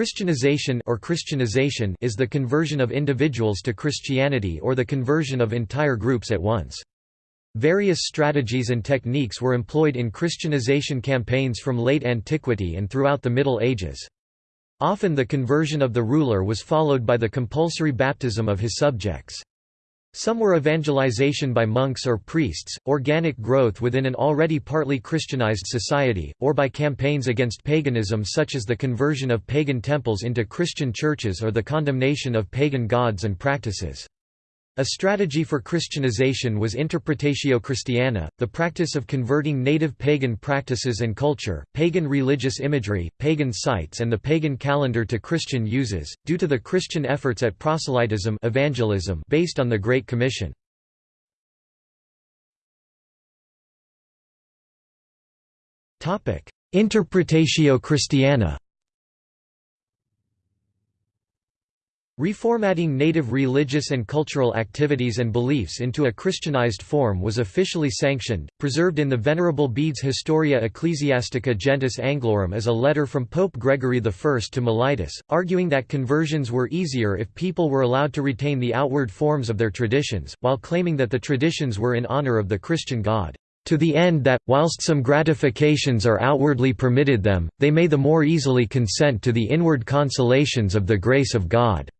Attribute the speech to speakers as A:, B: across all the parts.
A: Christianization or Christianization is the conversion of individuals to Christianity or the conversion of entire groups at once. Various strategies and techniques were employed in Christianization campaigns from late antiquity and throughout the Middle Ages. Often the conversion of the ruler was followed by the compulsory baptism of his subjects. Some were evangelization by monks or priests, organic growth within an already partly Christianized society, or by campaigns against paganism such as the conversion of pagan temples into Christian churches or the condemnation of pagan gods and practices. A strategy for Christianization was Interpretatio Christiana, the practice of converting native pagan practices and culture, pagan religious imagery, pagan sites and the pagan calendar to Christian uses, due to the Christian efforts at proselytism evangelism based on the Great Commission. Interpretatio Christiana Reformatting native religious and cultural activities and beliefs into a Christianized form was officially sanctioned, preserved in the Venerable Bede's Historia Ecclesiastica Gentis Anglorum as a letter from Pope Gregory I to Mellitus, arguing that conversions were easier if people were allowed to retain the outward forms of their traditions, while claiming that the traditions were in honor of the Christian God to the end that, whilst some gratifications are outwardly permitted them, they may the more easily consent to the inward consolations of the grace of God."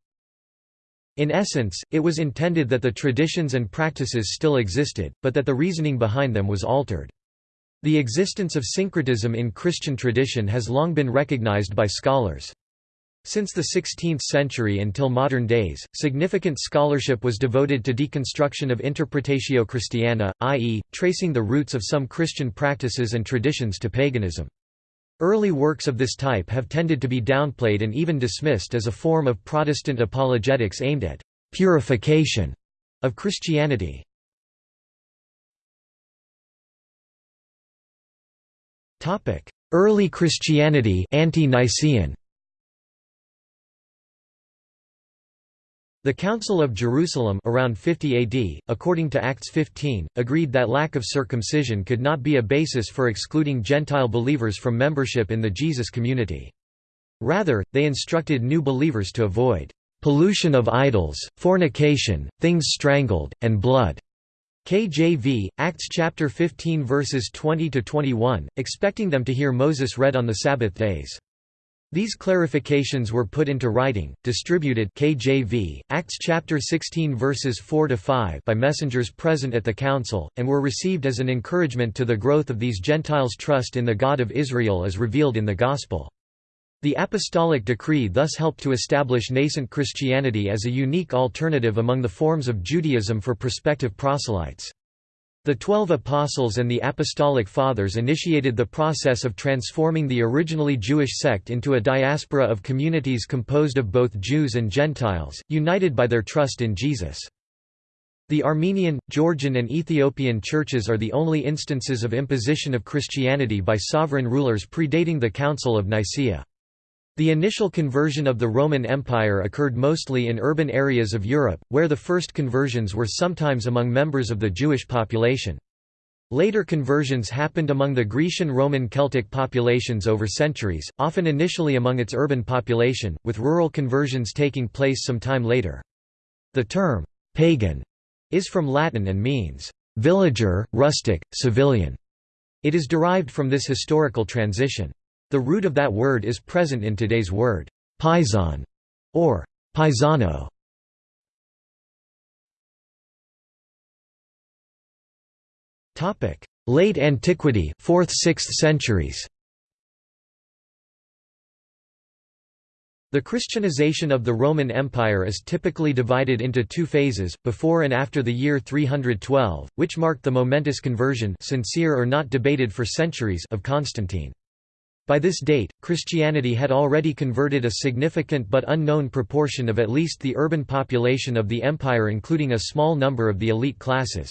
A: In essence, it was intended that the traditions and practices still existed, but that the reasoning behind them was altered. The existence of syncretism in Christian tradition has long been recognized by scholars. Since the 16th century until modern days, significant scholarship was devoted to deconstruction of Interpretatio Christiana, i.e., tracing the roots of some Christian practices and traditions to paganism. Early works of this type have tended to be downplayed and even dismissed as a form of Protestant apologetics aimed at «purification» of Christianity. Early Christianity ante-Nicene The Council of Jerusalem around 50 AD, according to Acts 15, agreed that lack of circumcision could not be a basis for excluding Gentile believers from membership in the Jesus community. Rather, they instructed new believers to avoid pollution of idols, fornication, things strangled, and blood. KJV, Acts chapter 15 verses 20 to 21, expecting them to hear Moses read on the Sabbath days. These clarifications were put into writing, distributed KJV, Acts chapter 16 verses 4 to 5 by messengers present at the council, and were received as an encouragement to the growth of these Gentiles' trust in the God of Israel as revealed in the Gospel. The apostolic decree thus helped to establish nascent Christianity as a unique alternative among the forms of Judaism for prospective proselytes. The Twelve Apostles and the Apostolic Fathers initiated the process of transforming the originally Jewish sect into a diaspora of communities composed of both Jews and Gentiles, united by their trust in Jesus. The Armenian, Georgian and Ethiopian churches are the only instances of imposition of Christianity by sovereign rulers predating the Council of Nicaea. The initial conversion of the Roman Empire occurred mostly in urban areas of Europe, where the first conversions were sometimes among members of the Jewish population. Later conversions happened among the Grecian Roman Celtic populations over centuries, often initially among its urban population, with rural conversions taking place some time later. The term, pagan, is from Latin and means, villager, rustic, civilian. It is derived from this historical transition. The root of that word is present in today's word, paisan, or paisano. Late antiquity 4th–6th centuries The Christianization of the Roman Empire is typically divided into two phases, before and after the year 312, which marked the momentous conversion sincere or not debated for centuries of Constantine. By this date, Christianity had already converted a significant but unknown proportion of at least the urban population of the empire including a small number of the elite classes.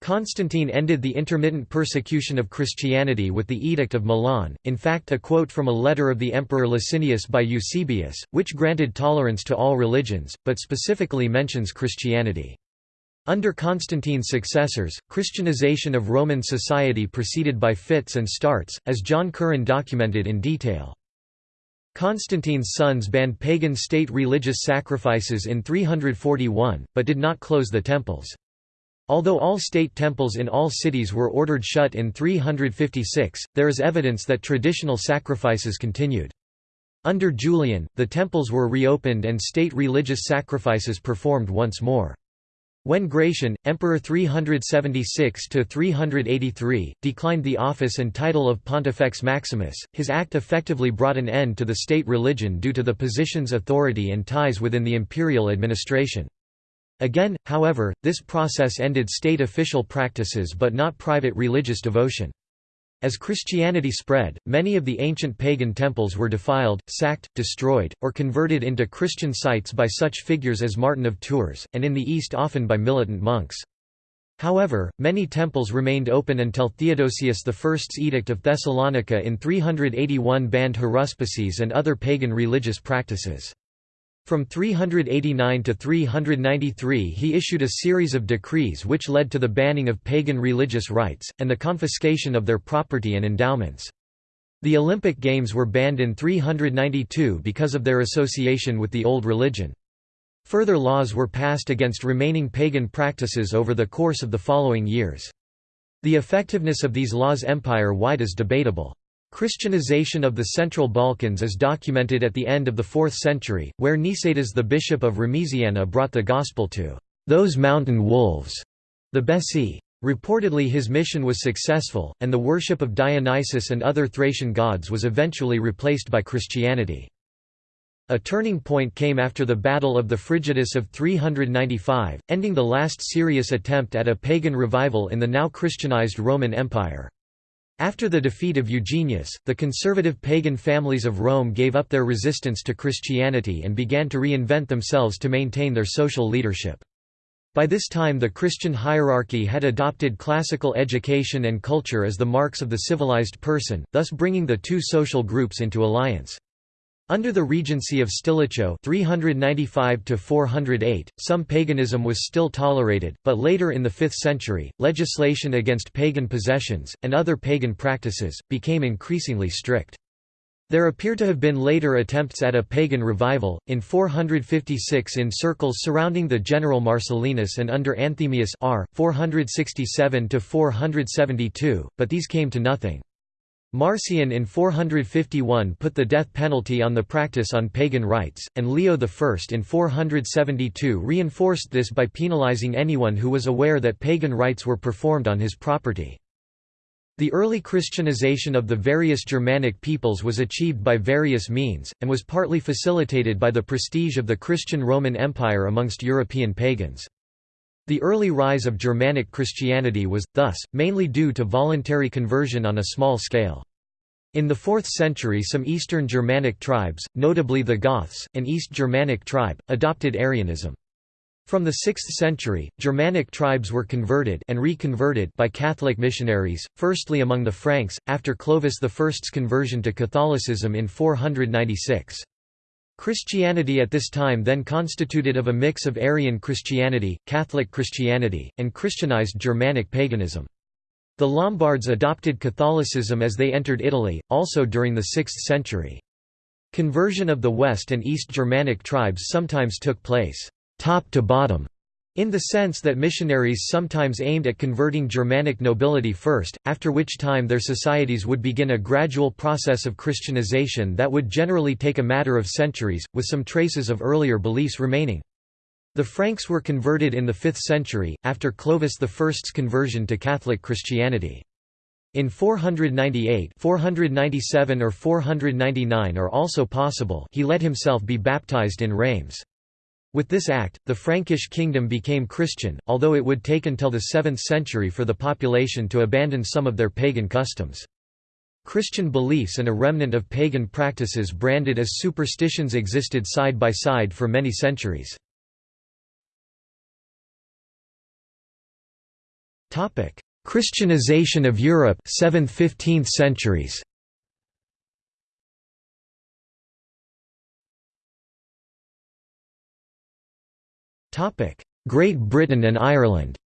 A: Constantine ended the intermittent persecution of Christianity with the Edict of Milan, in fact a quote from a letter of the Emperor Licinius by Eusebius, which granted tolerance to all religions, but specifically mentions Christianity. Under Constantine's successors, Christianization of Roman society proceeded by fits and starts, as John Curran documented in detail. Constantine's sons banned pagan state religious sacrifices in 341, but did not close the temples. Although all state temples in all cities were ordered shut in 356, there is evidence that traditional sacrifices continued. Under Julian, the temples were reopened and state religious sacrifices performed once more. When Gratian, Emperor 376–383, declined the office and title of Pontifex Maximus, his act effectively brought an end to the state religion due to the position's authority and ties within the imperial administration. Again, however, this process ended state official practices but not private religious devotion. As Christianity spread, many of the ancient pagan temples were defiled, sacked, destroyed, or converted into Christian sites by such figures as Martin of Tours, and in the East often by militant monks. However, many temples remained open until Theodosius I's Edict of Thessalonica in 381 banned haruspices and other pagan religious practices. From 389 to 393 he issued a series of decrees which led to the banning of pagan religious rites, and the confiscation of their property and endowments. The Olympic Games were banned in 392 because of their association with the old religion. Further laws were passed against remaining pagan practices over the course of the following years. The effectiveness of these laws empire-wide is debatable. Christianization of the Central Balkans is documented at the end of the 4th century, where Nicetas the bishop of Remesiana brought the gospel to those mountain wolves, the Bessi. Reportedly his mission was successful, and the worship of Dionysus and other Thracian gods was eventually replaced by Christianity. A turning point came after the Battle of the Frigidus of 395, ending the last serious attempt at a pagan revival in the now Christianized Roman Empire. After the defeat of Eugenius, the conservative pagan families of Rome gave up their resistance to Christianity and began to reinvent themselves to maintain their social leadership. By this time the Christian hierarchy had adopted classical education and culture as the marks of the civilized person, thus bringing the two social groups into alliance. Under the regency of Stilicho 395 some paganism was still tolerated, but later in the 5th century, legislation against pagan possessions, and other pagan practices, became increasingly strict. There appear to have been later attempts at a pagan revival, in 456 in circles surrounding the general Marcellinus and under Anthemius r. 467 but these came to nothing. Marcian in 451 put the death penalty on the practice on pagan rites, and Leo I in 472 reinforced this by penalizing anyone who was aware that pagan rites were performed on his property. The early Christianization of the various Germanic peoples was achieved by various means, and was partly facilitated by the prestige of the Christian Roman Empire amongst European pagans. The early rise of Germanic Christianity was, thus, mainly due to voluntary conversion on a small scale. In the 4th century some Eastern Germanic tribes, notably the Goths, an East Germanic tribe, adopted Arianism. From the 6th century, Germanic tribes were converted and reconverted by Catholic missionaries, firstly among the Franks, after Clovis I's conversion to Catholicism in 496. Christianity at this time then constituted of a mix of Arian Christianity, Catholic Christianity, and Christianized Germanic paganism. The Lombards adopted Catholicism as they entered Italy, also during the 6th century. Conversion of the West and East Germanic tribes sometimes took place top to bottom in the sense that missionaries sometimes aimed at converting Germanic nobility first, after which time their societies would begin a gradual process of Christianization that would generally take a matter of centuries, with some traces of earlier beliefs remaining. The Franks were converted in the 5th century, after Clovis I's conversion to Catholic Christianity. In 498 497 or 499 are also possible he let himself be baptized in Reims. With this act, the Frankish kingdom became Christian, although it would take until the 7th century for the population to abandon some of their pagan customs. Christian beliefs and a remnant of pagan practices branded as superstitions existed side by side for many centuries. Christianization of Europe 7th–15th centuries Great Britain and Ireland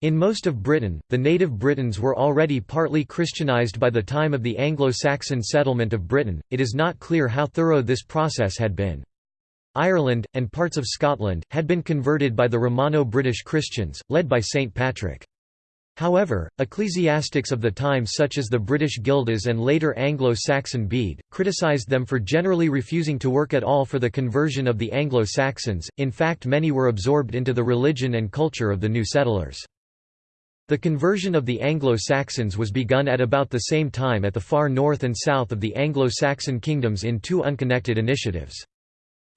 A: In most of Britain, the native Britons were already partly Christianized by the time of the Anglo-Saxon settlement of Britain, it is not clear how thorough this process had been. Ireland, and parts of Scotland, had been converted by the Romano-British Christians, led by St. Patrick. However, ecclesiastics of the time such as the British Gildas and later Anglo-Saxon Bede, criticised them for generally refusing to work at all for the conversion of the Anglo-Saxons, in fact many were absorbed into the religion and culture of the new settlers. The conversion of the Anglo-Saxons was begun at about the same time at the far north and south of the Anglo-Saxon kingdoms in two unconnected initiatives.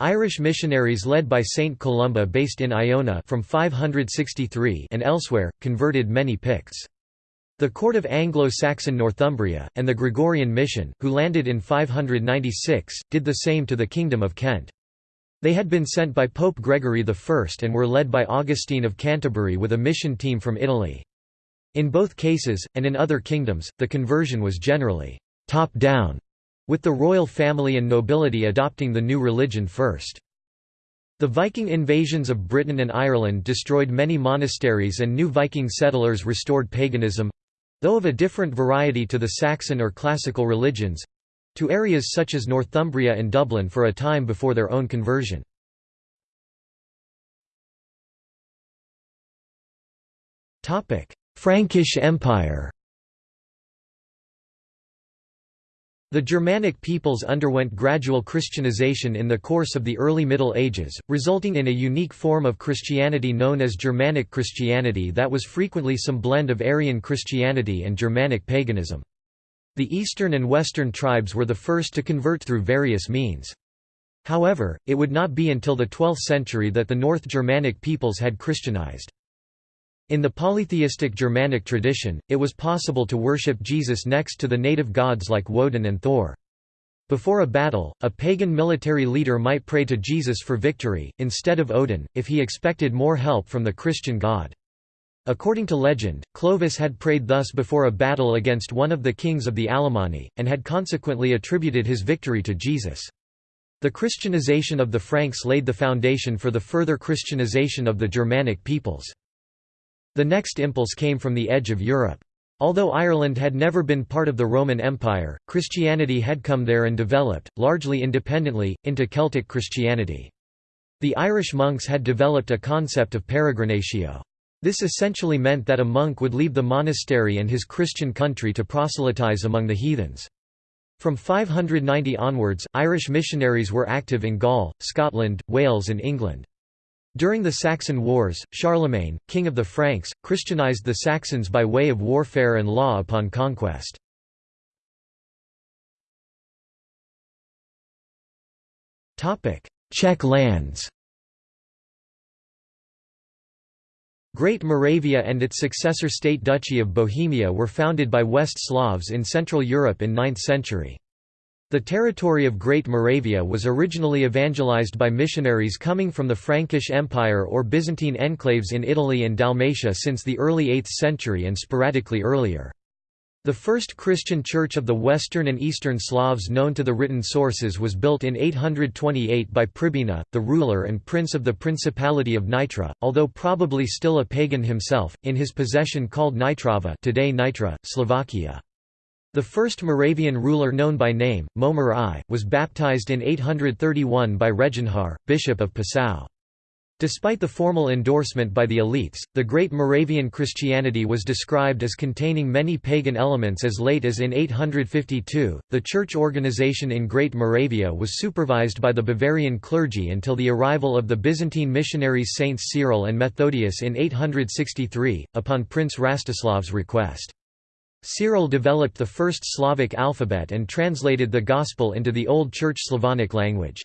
A: Irish missionaries led by Saint Columba based in Iona from 563 and elsewhere, converted many Picts. The court of Anglo-Saxon Northumbria, and the Gregorian mission, who landed in 596, did the same to the Kingdom of Kent. They had been sent by Pope Gregory I and were led by Augustine of Canterbury with a mission team from Italy. In both cases, and in other kingdoms, the conversion was generally top-down, with the royal family and nobility adopting the new religion first. The Viking invasions of Britain and Ireland destroyed many monasteries and new Viking settlers restored paganism—though of a different variety to the Saxon or classical religions—to areas such as Northumbria and Dublin for a time before their own conversion. Frankish Empire The Germanic peoples underwent gradual Christianization in the course of the early Middle Ages, resulting in a unique form of Christianity known as Germanic Christianity that was frequently some blend of Arian Christianity and Germanic paganism. The eastern and western tribes were the first to convert through various means. However, it would not be until the 12th century that the North Germanic peoples had Christianized. In the polytheistic Germanic tradition, it was possible to worship Jesus next to the native gods like Woden and Thor. Before a battle, a pagan military leader might pray to Jesus for victory, instead of Odin, if he expected more help from the Christian god. According to legend, Clovis had prayed thus before a battle against one of the kings of the Alemanni, and had consequently attributed his victory to Jesus. The Christianization of the Franks laid the foundation for the further Christianization of the Germanic peoples. The next impulse came from the edge of Europe. Although Ireland had never been part of the Roman Empire, Christianity had come there and developed, largely independently, into Celtic Christianity. The Irish monks had developed a concept of peregrinatio. This essentially meant that a monk would leave the monastery and his Christian country to proselytize among the heathens. From 590 onwards, Irish missionaries were active in Gaul, Scotland, Wales and England. During the Saxon Wars, Charlemagne, king of the Franks, Christianized the Saxons by way of warfare and law upon conquest. Czech lands Great Moravia and its successor state Duchy of Bohemia were founded by West Slavs in Central Europe in 9th century. The territory of Great Moravia was originally evangelized by missionaries coming from the Frankish Empire or Byzantine enclaves in Italy and Dalmatia since the early 8th century and sporadically earlier. The first Christian church of the Western and Eastern Slavs known to the written sources was built in 828 by Pribina, the ruler and prince of the Principality of Nitra, although probably still a pagan himself, in his possession called Nitrava today Nitra, Slovakia. The first Moravian ruler known by name, Mojmir I, was baptized in 831 by Reginhar, bishop of Passau. Despite the formal endorsement by the elites, the Great Moravian Christianity was described as containing many pagan elements as late as in 852. The church organization in Great Moravia was supervised by the Bavarian clergy until the arrival of the Byzantine missionaries Saints Cyril and Methodius in 863, upon Prince Rastislav's request. Cyril developed the first Slavic alphabet and translated the Gospel into the Old Church Slavonic language.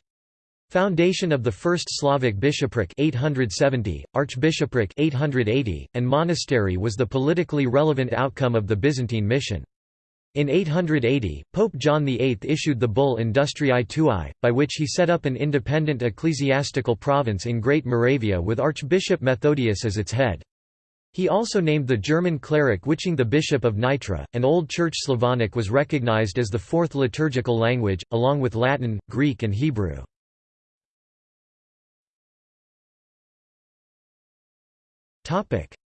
A: Foundation of the first Slavic bishopric 870, archbishopric 880, and monastery was the politically relevant outcome of the Byzantine mission. In 880, Pope John VIII issued the bull Industriae Tuae, by which he set up an independent ecclesiastical province in Great Moravia with Archbishop Methodius as its head. He also named the German cleric Wiching the bishop of Nitra, and Old Church Slavonic was recognized as the fourth liturgical language, along with Latin, Greek and Hebrew.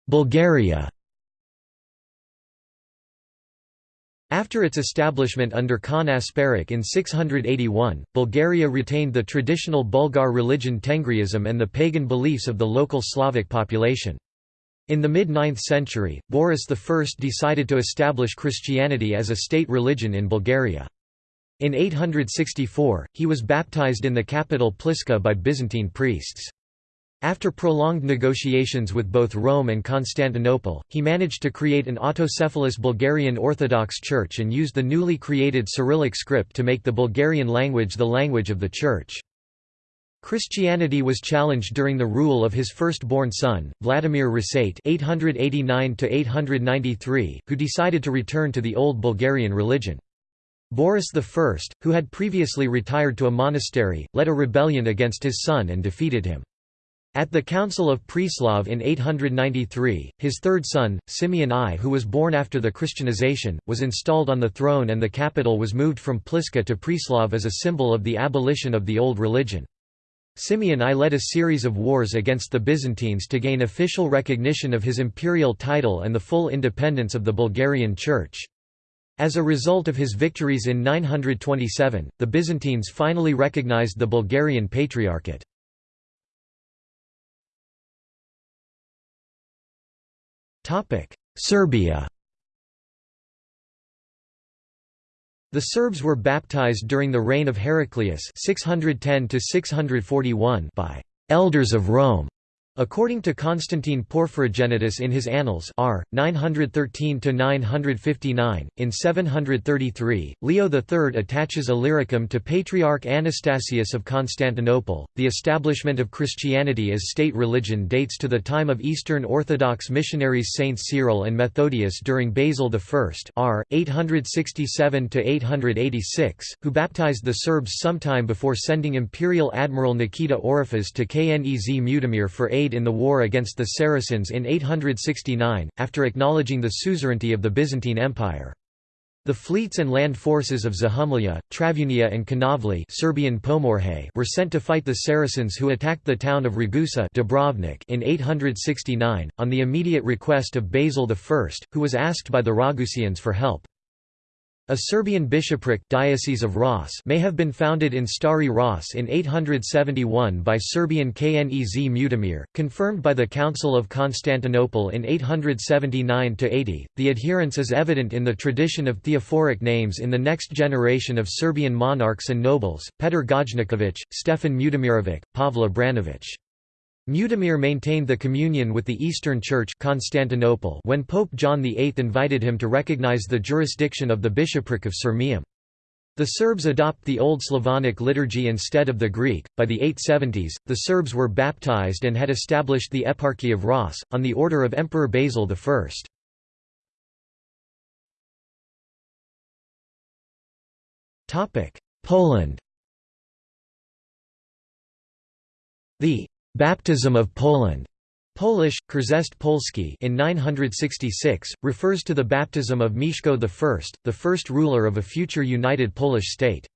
A: Bulgaria After its establishment under Khan Asparuch in 681, Bulgaria retained the traditional Bulgar religion Tengriism and the pagan beliefs of the local Slavic population. In the mid-9th century, Boris I decided to establish Christianity as a state religion in Bulgaria. In 864, he was baptized in the capital Pliska by Byzantine priests. After prolonged negotiations with both Rome and Constantinople, he managed to create an autocephalous Bulgarian Orthodox Church and used the newly created Cyrillic script to make the Bulgarian language the language of the Church. Christianity was challenged during the rule of his firstborn son, Vladimir Rasate (889–893), who decided to return to the old Bulgarian religion. Boris I, who had previously retired to a monastery, led a rebellion against his son and defeated him. At the Council of Preslav in 893, his third son, Simeon I who was born after the Christianization, was installed on the throne and the capital was moved from Pliska to Preslav as a symbol of the abolition of the old religion. Simeon I led a series of wars against the Byzantines to gain official recognition of his imperial title and the full independence of the Bulgarian Church. As a result of his victories in 927, the Byzantines finally recognized the Bulgarian Patriarchate. Serbia The Serbs were baptized during the reign of Heraclius 610 by «elders of Rome» According to Constantine Porphyrogenitus in his Annals R. 913–959, in 733, Leo III attaches Illyricum to Patriarch Anastasius of Constantinople. The establishment of Christianity as state religion dates to the time of Eastern Orthodox missionaries Saint Cyril and Methodius during Basil I R. 867–886, who baptized the Serbs sometime before sending Imperial Admiral Nikita Oriphas to Knez Mutimir for aid in the war against the Saracens in 869, after acknowledging the suzerainty of the Byzantine Empire. The fleets and land forces of Zahumlja, Travunia and Kanavli Serbian Pomorje were sent to fight the Saracens who attacked the town of Ragusa Dubrovnik in 869, on the immediate request of Basil I, who was asked by the Ragusians for help. A Serbian bishopric Diocese of Ras may have been founded in Stari Ras in 871 by Serbian Knez Mutimir, confirmed by the Council of Constantinople in 879–80. The adherence is evident in the tradition of theophoric names in the next generation of Serbian monarchs and nobles, Petar Gojniković, Stefan Mutimirovic, Pavle Branović. Mutimir maintained the communion with the Eastern Church Constantinople when Pope John VIII invited him to recognize the jurisdiction of the bishopric of Sirmium. The Serbs adopt the Old Slavonic liturgy instead of the Greek. By the 870s, the Serbs were baptized and had established the Eparchy of Ras, on the order of Emperor Basil I. Poland The Baptism of Poland Polish, Chrzest Polski in 966, refers to the baptism of Mieszko I, the first ruler of a future united Polish state.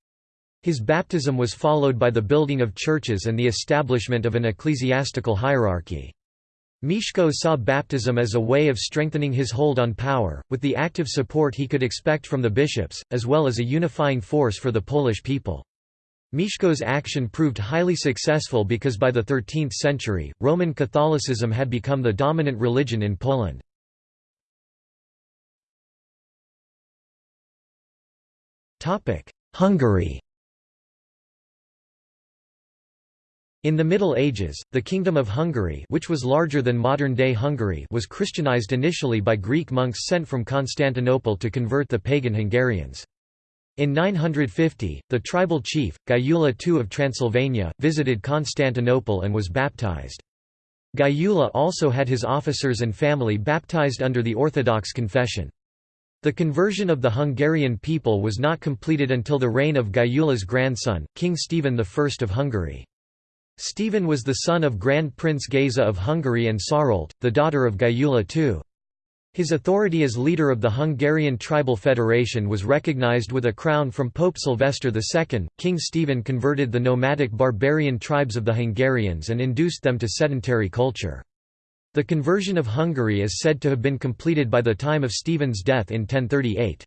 A: His baptism was followed by the building of churches and the establishment of an ecclesiastical hierarchy. Mieszko saw baptism as a way of strengthening his hold on power, with the active support he could expect from the bishops, as well as a unifying force for the Polish people. Mieszko's action proved highly successful because by the 13th century, Roman Catholicism had become the dominant religion in Poland. Hungary In the Middle Ages, the Kingdom of Hungary which was larger than modern-day Hungary was Christianized initially by Greek monks sent from Constantinople to convert the pagan Hungarians. In 950, the tribal chief, Gyula II of Transylvania, visited Constantinople and was baptized. Gyula also had his officers and family baptized under the Orthodox confession. The conversion of the Hungarian people was not completed until the reign of Gyula's grandson, King Stephen I of Hungary. Stephen was the son of Grand Prince Geza of Hungary and Sarolt, the daughter of Gyula II. His authority as leader of the Hungarian Tribal Federation was recognized with a crown from Pope Sylvester II. King Stephen converted the nomadic barbarian tribes of the Hungarians and induced them to sedentary culture. The conversion of Hungary is said to have been completed by the time of Stephen's death in 1038.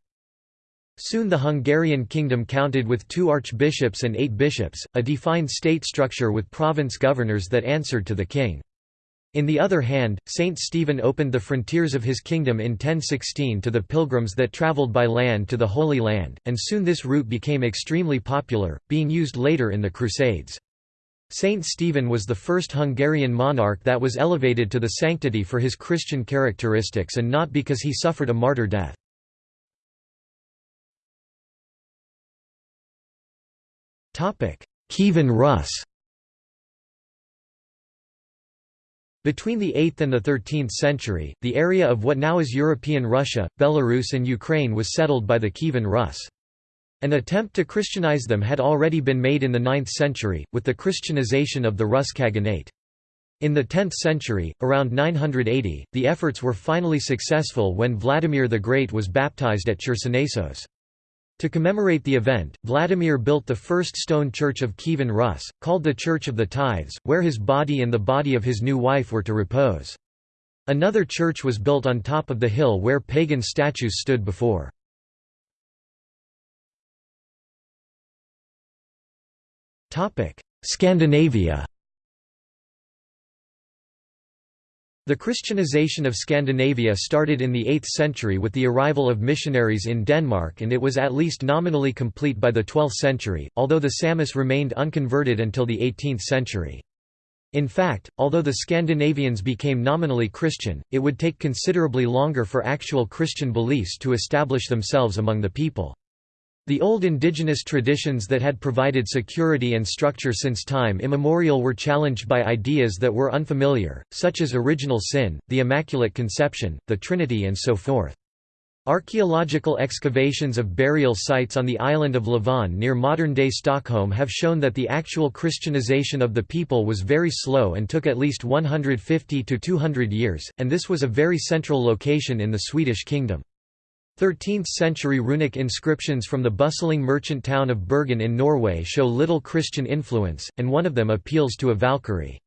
A: Soon the Hungarian kingdom counted with two archbishops and eight bishops, a defined state structure with province governors that answered to the king. In the other hand, Saint Stephen opened the frontiers of his kingdom in 1016 to the pilgrims that travelled by land to the Holy Land, and soon this route became extremely popular, being used later in the Crusades. Saint Stephen was the first Hungarian monarch that was elevated to the sanctity for his Christian characteristics and not because he suffered a martyr death. Kievan Rus Between the 8th and the 13th century, the area of what now is European Russia, Belarus and Ukraine was settled by the Kievan Rus. An attempt to Christianize them had already been made in the 9th century, with the Christianization of the Rus Khaganate. In the 10th century, around 980, the efforts were finally successful when Vladimir the Great was baptized at Chersonesos. To commemorate the event, Vladimir built the first stone church of Kievan Rus, called the Church of the Tithes, where his body and the body of his new wife were to repose. Another church was built on top of the hill where pagan statues stood before. Scandinavia The Christianization of Scandinavia started in the 8th century with the arrival of missionaries in Denmark and it was at least nominally complete by the 12th century, although the Samish remained unconverted until the 18th century. In fact, although the Scandinavians became nominally Christian, it would take considerably longer for actual Christian beliefs to establish themselves among the people. The old indigenous traditions that had provided security and structure since time immemorial were challenged by ideas that were unfamiliar, such as original sin, the Immaculate Conception, the Trinity and so forth. Archaeological excavations of burial sites on the island of Lovön near modern-day Stockholm have shown that the actual Christianization of the people was very slow and took at least 150 to 200 years, and this was a very central location in the Swedish kingdom. 13th-century runic inscriptions from the bustling merchant town of Bergen in Norway show little Christian influence, and one of them appeals to a Valkyrie.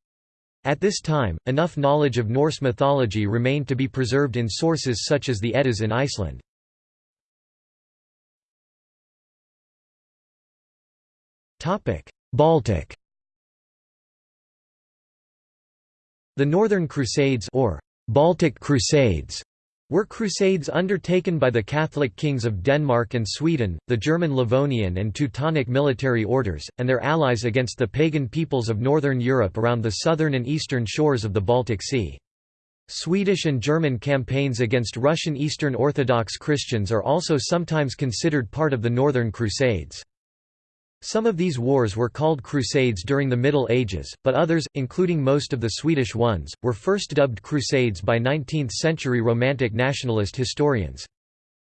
A: At this time, enough knowledge of Norse mythology remained to be preserved in sources such as the Eddas in Iceland. Baltic The Northern Crusades or Baltic Crusades were crusades undertaken by the Catholic kings of Denmark and Sweden, the German Livonian and Teutonic military orders, and their allies against the pagan peoples of northern Europe around the southern and eastern shores of the Baltic Sea. Swedish and German campaigns against Russian Eastern Orthodox Christians are also sometimes considered part of the Northern Crusades. Some of these wars were called crusades during the Middle Ages, but others, including most of the Swedish ones, were first dubbed crusades by 19th-century Romantic nationalist historians.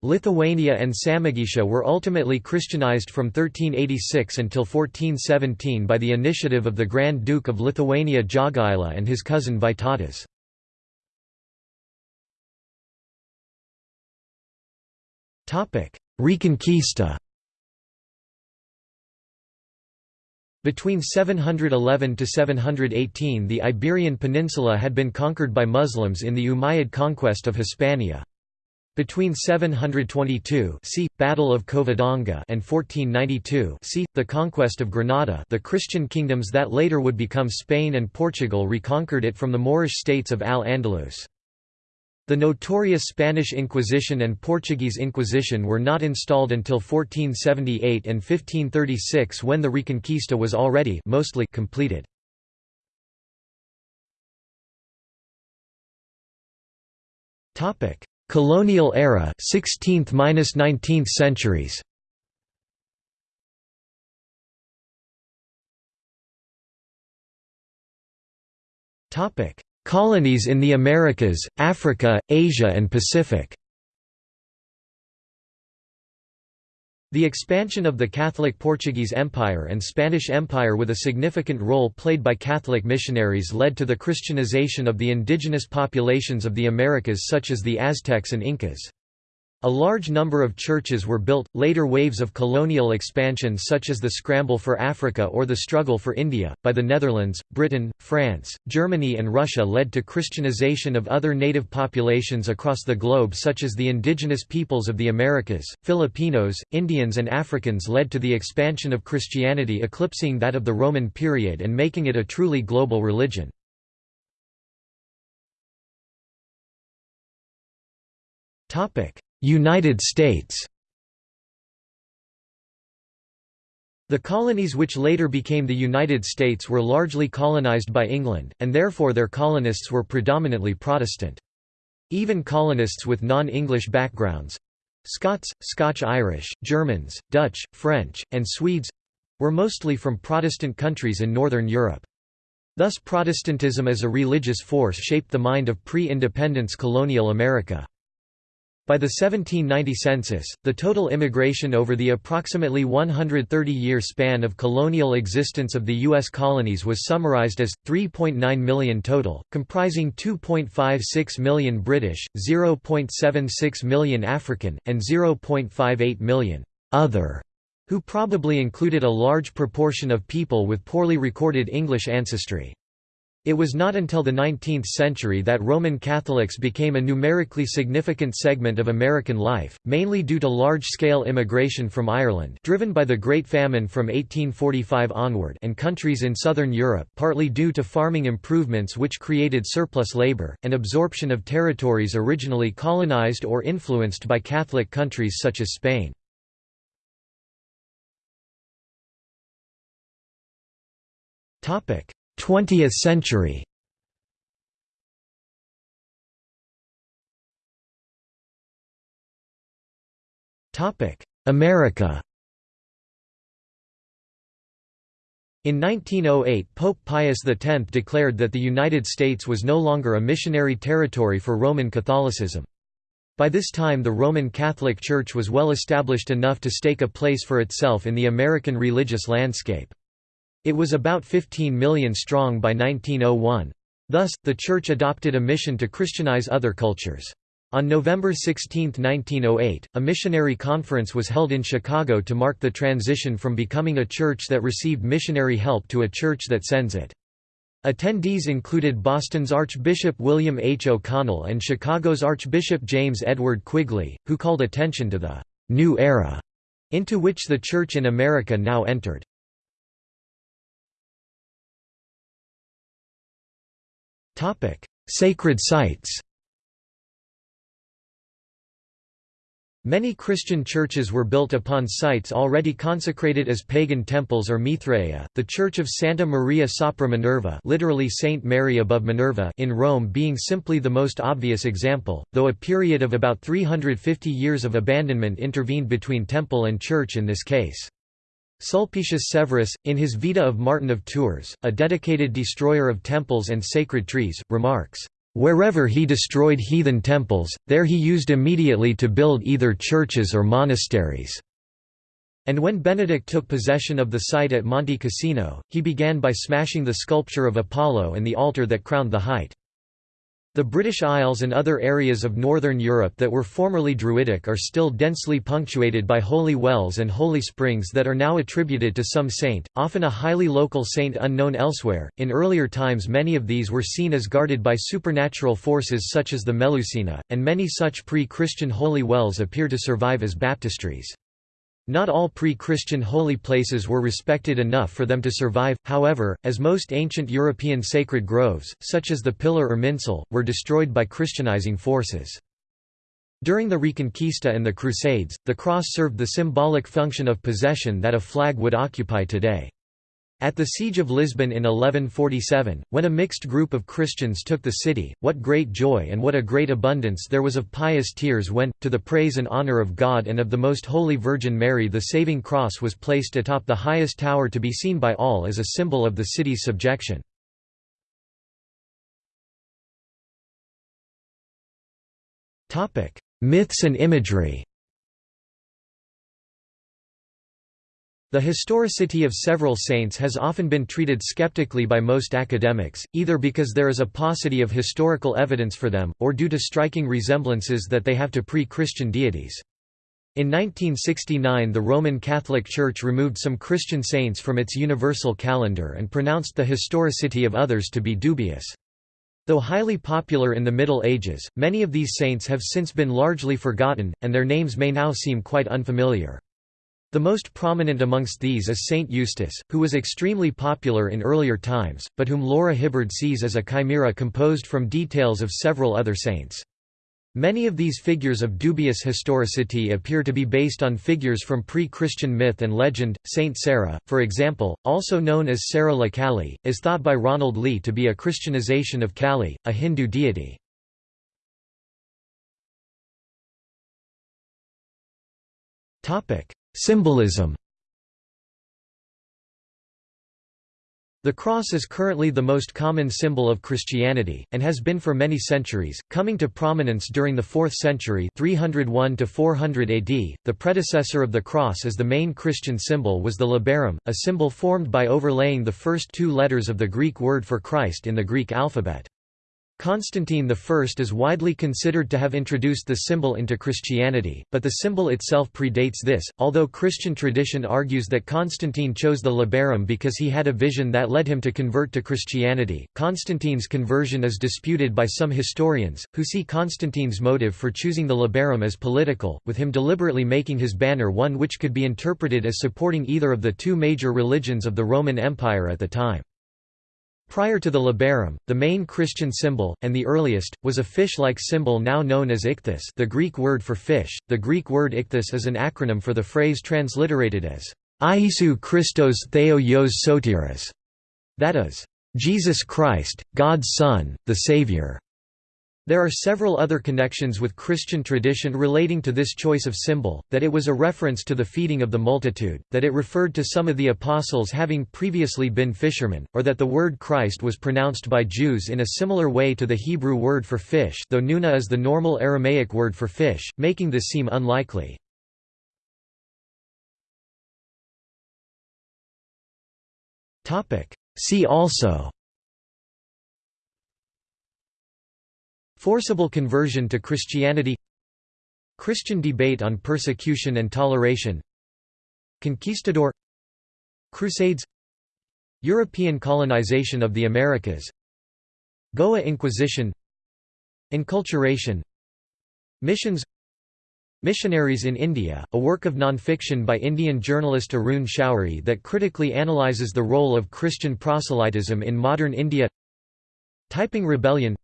A: Lithuania and Samogitia were ultimately Christianized from 1386 until 1417 by the initiative of the Grand Duke of Lithuania Jogaila and his cousin Vytautas. Reconquista Between 711 to 718 the Iberian Peninsula had been conquered by Muslims in the Umayyad conquest of Hispania. Between 722 see, Battle of Covadonga and 1492 see, the conquest of Granada the Christian kingdoms that later would become Spain and Portugal reconquered it from the Moorish states of Al-Andalus. The notorious Spanish Inquisition and Portuguese Inquisition were not installed until 1478 and 1536 when the Reconquista was already mostly completed. Colonial era 16th–19th centuries. Topic Colonies in the Americas, Africa, Asia and Pacific The expansion of the Catholic Portuguese Empire and Spanish Empire with a significant role played by Catholic missionaries led to the Christianization of the indigenous populations of the Americas such as the Aztecs and Incas. A large number of churches were built. Later waves of colonial expansion, such as the Scramble for Africa or the Struggle for India, by the Netherlands, Britain, France, Germany, and Russia, led to Christianization of other native populations across the globe, such as the indigenous peoples of the Americas, Filipinos, Indians, and Africans, led to the expansion of Christianity eclipsing that of the Roman period and making it a truly global religion. Topic United States The colonies which later became the United States were largely colonized by England, and therefore their colonists were predominantly Protestant. Even colonists with non-English backgrounds—Scots, Scotch-Irish, Germans, Dutch, French, and Swedes—were mostly from Protestant countries in Northern Europe. Thus Protestantism as a religious force shaped the mind of pre-independence colonial America. By the 1790 census, the total immigration over the approximately 130-year span of colonial existence of the U.S. colonies was summarized as, 3.9 million total, comprising 2.56 million British, 0.76 million African, and 0.58 million «other», who probably included a large proportion of people with poorly recorded English ancestry. It was not until the 19th century that Roman Catholics became a numerically significant segment of American life, mainly due to large-scale immigration from Ireland driven by the Great Famine from 1845 onward and countries in southern Europe partly due to farming improvements which created surplus labor, and absorption of territories originally colonized or influenced by Catholic countries such as Spain. Topic 20th century America In 1908 Pope Pius X declared that the United States was no longer a missionary territory for Roman Catholicism. By this time the Roman Catholic Church was well established enough to stake a place for itself in the American religious landscape. It was about 15 million strong by 1901. Thus, the Church adopted a mission to Christianize other cultures. On November 16, 1908, a missionary conference was held in Chicago to mark the transition from becoming a church that received missionary help to a church that sends it. Attendees included Boston's Archbishop William H. O'Connell and Chicago's Archbishop James Edward Quigley, who called attention to the «new era» into which the Church in America now entered. Sacred sites Many Christian churches were built upon sites already consecrated as pagan temples or Mithraea, the Church of Santa Maria sopra Minerva literally Saint Mary above Minerva in Rome being simply the most obvious example, though a period of about 350 years of abandonment intervened between temple and church in this case. Sulpicius Severus, in his Vita of Martin of Tours, a dedicated destroyer of temples and sacred trees, remarks, "...wherever he destroyed heathen temples, there he used immediately to build either churches or monasteries." And when Benedict took possession of the site at Monte Cassino, he began by smashing the sculpture of Apollo and the altar that crowned the height. The British Isles and other areas of northern Europe that were formerly Druidic are still densely punctuated by holy wells and holy springs that are now attributed to some saint, often a highly local saint unknown elsewhere. In earlier times, many of these were seen as guarded by supernatural forces such as the Melusina, and many such pre Christian holy wells appear to survive as baptistries. Not all pre-Christian holy places were respected enough for them to survive, however, as most ancient European sacred groves, such as the Pillar Irminsul, were destroyed by Christianizing forces. During the Reconquista and the Crusades, the cross served the symbolic function of possession that a flag would occupy today. At the Siege of Lisbon in 1147, when a mixed group of Christians took the city, what great joy and what a great abundance there was of pious tears when, to the praise and honour of God and of the Most Holy Virgin Mary the saving cross was placed atop the highest tower to be seen by all as a symbol of the city's subjection. Myths and imagery The historicity of several saints has often been treated skeptically by most academics, either because there is a paucity of historical evidence for them, or due to striking resemblances that they have to pre-Christian deities. In 1969 the Roman Catholic Church removed some Christian saints from its universal calendar and pronounced the historicity of others to be dubious. Though highly popular in the Middle Ages, many of these saints have since been largely forgotten, and their names may now seem quite unfamiliar. The most prominent amongst these is Saint Eustace, who was extremely popular in earlier times, but whom Laura Hibbard sees as a chimera composed from details of several other saints. Many of these figures of dubious historicity appear to be based on figures from pre-Christian myth and legend. Saint Sarah, for example, also known as Sarah la Kali, is thought by Ronald Lee to be a Christianization of Kali, a Hindu deity. Topic: Symbolism The cross is currently the most common symbol of Christianity, and has been for many centuries, coming to prominence during the 4th century 301 to 400 AD. The predecessor of the cross as the main Christian symbol was the labarum, a symbol formed by overlaying the first two letters of the Greek word for Christ in the Greek alphabet. Constantine I is widely considered to have introduced the symbol into Christianity, but the symbol itself predates this, although Christian tradition argues that Constantine chose the labarum because he had a vision that led him to convert to Christianity. Constantine's conversion is disputed by some historians, who see Constantine's motive for choosing the labarum as political, with him deliberately making his banner one which could be interpreted as supporting either of the two major religions of the Roman Empire at the time. Prior to the labarum, the main Christian symbol, and the earliest, was a fish-like symbol now known as ichthys the Greek word for fish. The Greek word ichthys is an acronym for the phrase transliterated as Iesu Christos Theos Sotiris, that is, Jesus Christ, God's Son, the Savior. There are several other connections with Christian tradition relating to this choice of symbol, that it was a reference to the feeding of the multitude, that it referred to some of the apostles having previously been fishermen, or that the word Christ was pronounced by Jews in a similar way to the Hebrew word for fish though nuna is the normal Aramaic word for fish, making this seem unlikely. See also Forcible conversion to Christianity Christian debate on persecution and toleration Conquistador Crusades European colonization of the Americas Goa Inquisition Inculturation Missions Missionaries in India, a work of nonfiction by Indian journalist Arun Shourie that critically analyzes the role of Christian proselytism in modern India Taiping Rebellion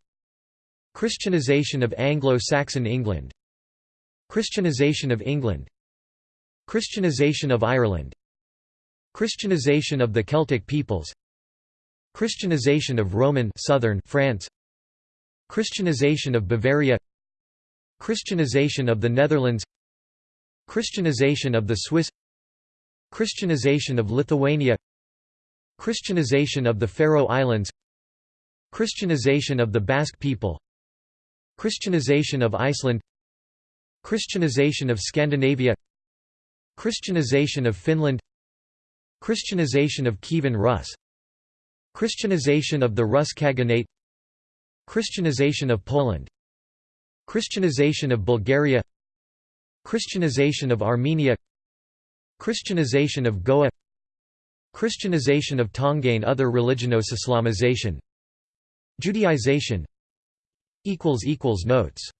A: Christianization of Anglo-Saxon England Christianization of England Christianization of Ireland Christianization of the Celtic peoples Christianization of Roman southern France Christianization of Bavaria Christianization of the Netherlands Christianization of the Swiss Christianization of Lithuania Christianization of the Faroe Islands Christianization of the Basque people Christianization of Iceland Christianization of Scandinavia Christianization of Finland Christianization of Kievan Rus Christianization of the Rus Khaganate Christianization of Poland Christianization of Bulgaria Christianization of Armenia Christianization of Goa Christianization of Tongain Other religionos Islamization Judaization Notes